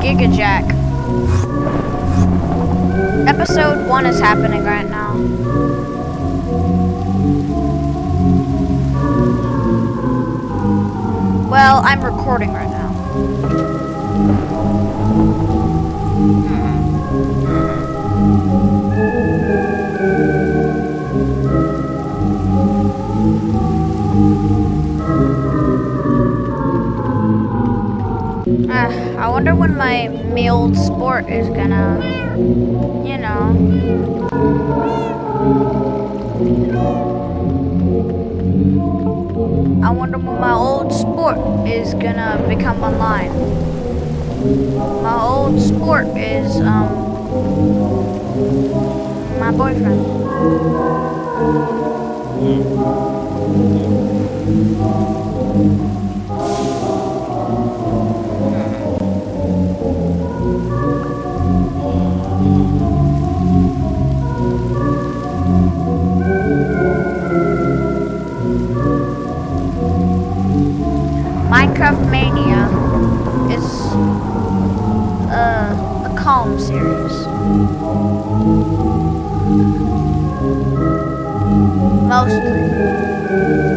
Giga Jack. Episode 1 is happening right now. Well, I'm recording right Uh, I wonder when my old sport is gonna, you know. I wonder when my old sport is gonna become online. My old sport is, um, my boyfriend. Minecraft Mania is uh, a calm series. Mostly.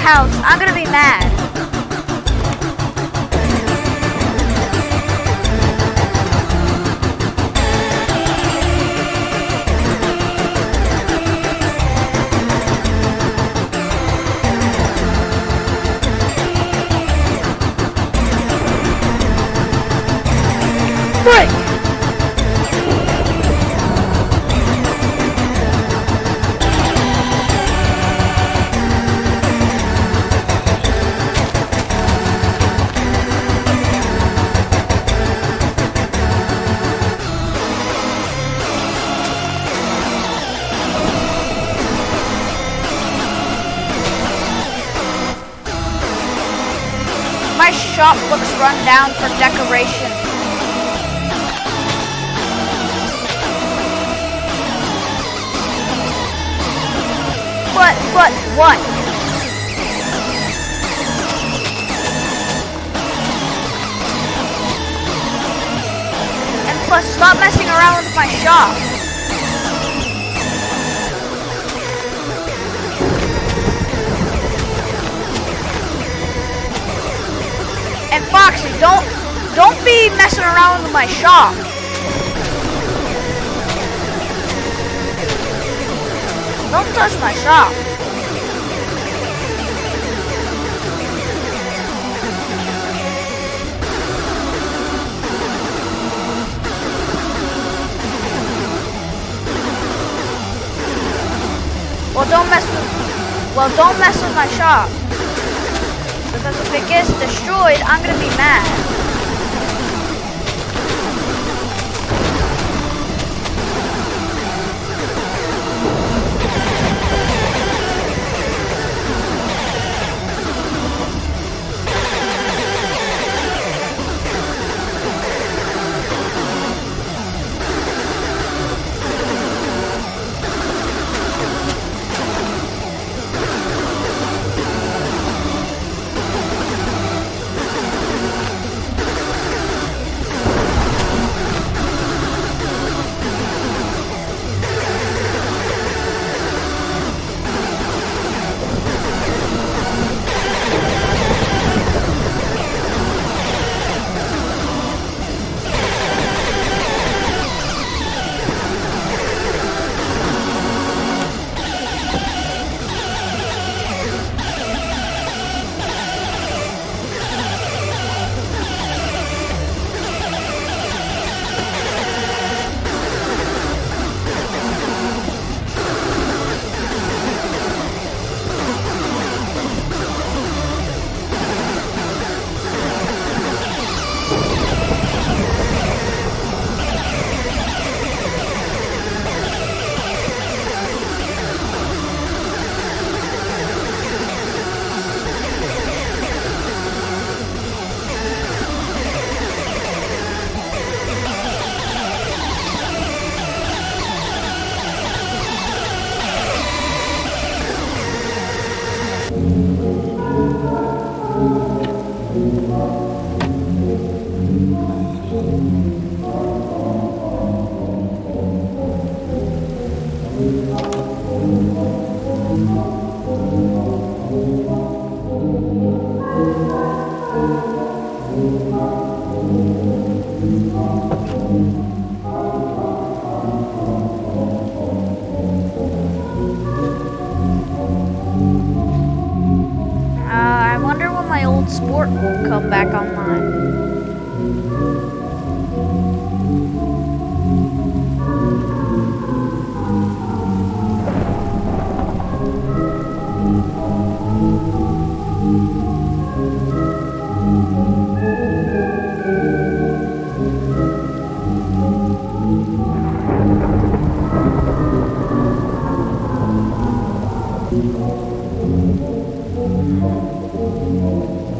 House, I'm gonna be mad. Shop looks run down for decoration. But, but, what? And plus, stop messing around with my shop. And Foxy, don't, don't be messing around with my shop. Don't touch my shop. Well, don't mess with. Well, don't mess with my shop. If it gets destroyed, I'm gonna be mad.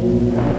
What's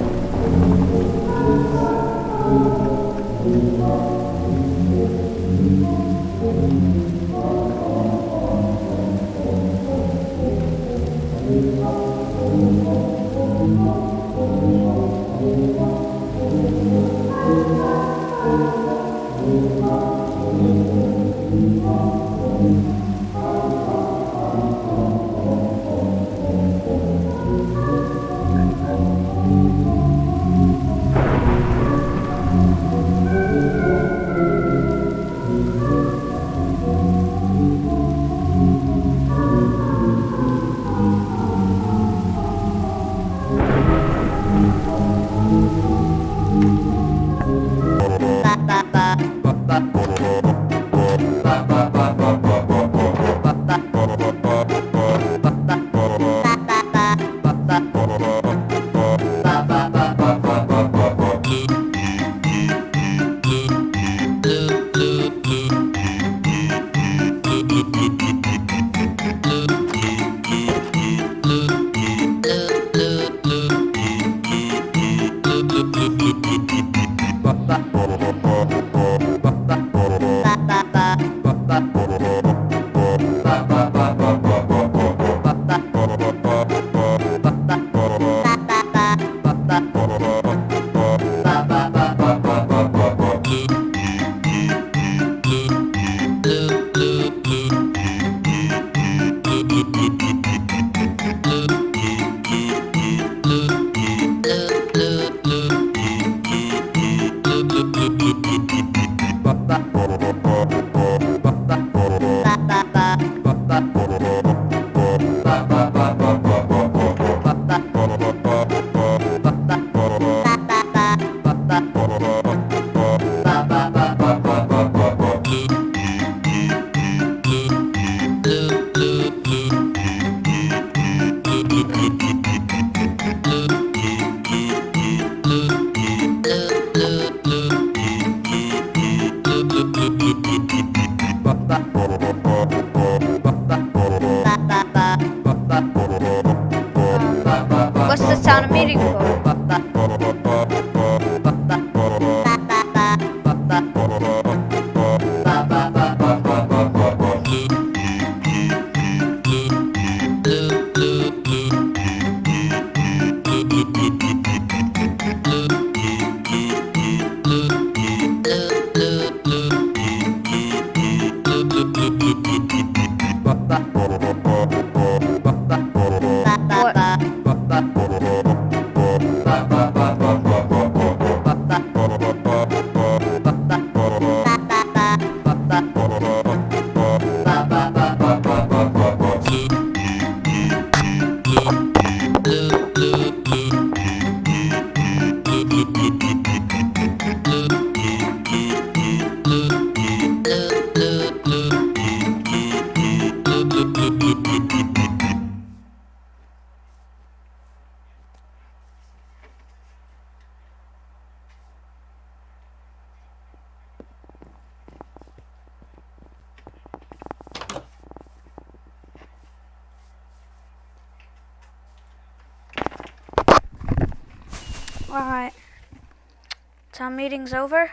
meeting's over.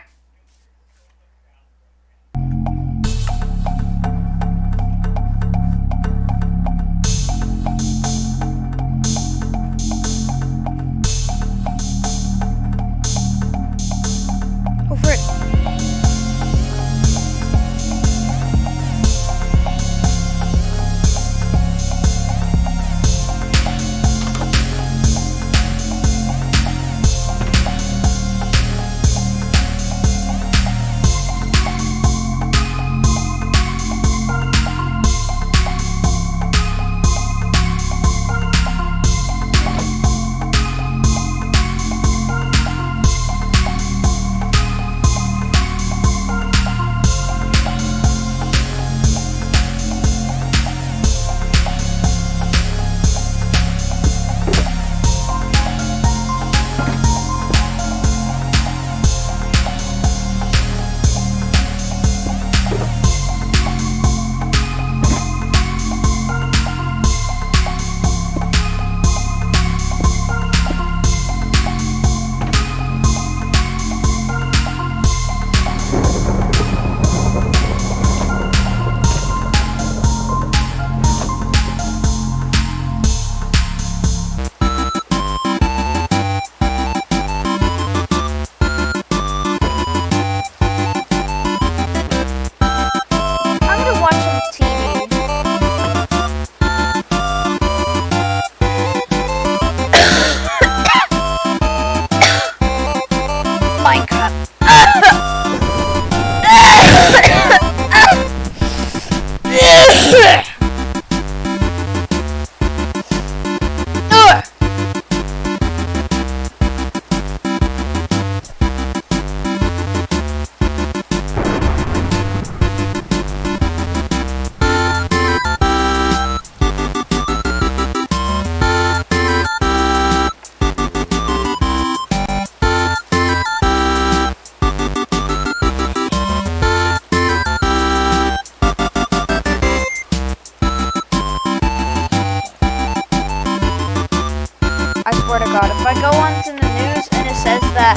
swear to God, if I go onto the news and it says that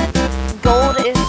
gold is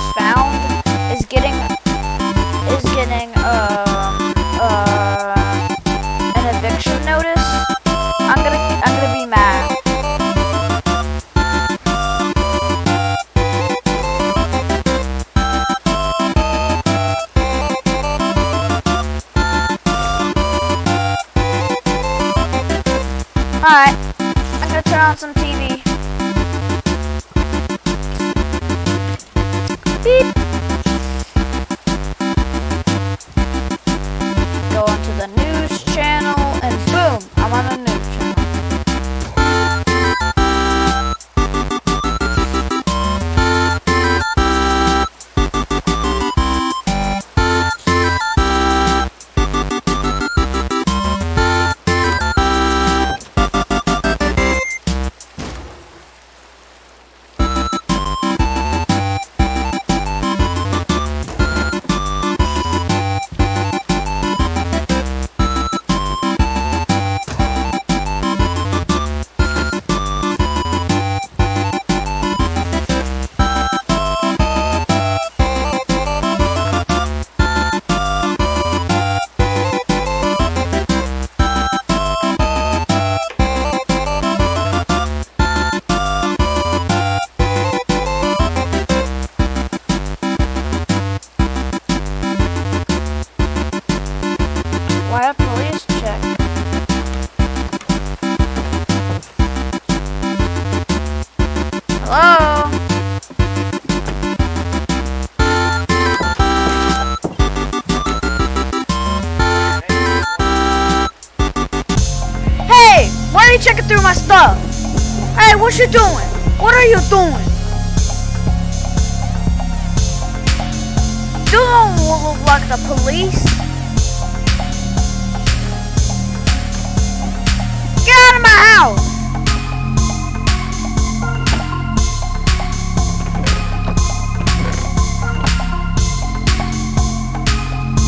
out!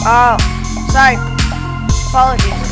Oh, sorry. Apologies.